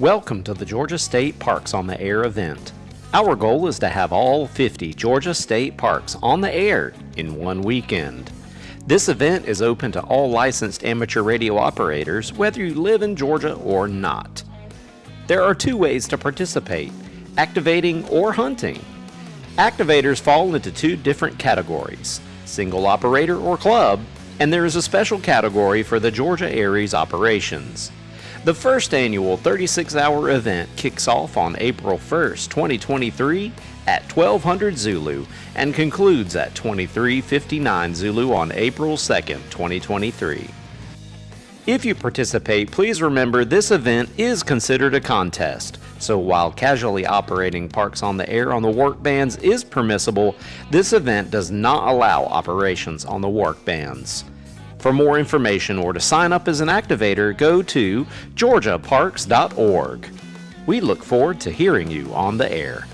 Welcome to the Georgia State Parks on the Air event. Our goal is to have all 50 Georgia State parks on the air in one weekend. This event is open to all licensed amateur radio operators, whether you live in Georgia or not. There are two ways to participate activating or hunting. Activators fall into two different categories single operator or club, and there is a special category for the Georgia ARES operations. The first annual 36 hour event kicks off on April 1st, 2023 at 1200 Zulu and concludes at 2359 Zulu on April 2nd, 2023. If you participate, please remember this event is considered a contest. So while casually operating parks on the air on the WARC bands is permissible, this event does not allow operations on the WARC bands. For more information or to sign up as an activator, go to georgiaparks.org. We look forward to hearing you on the air.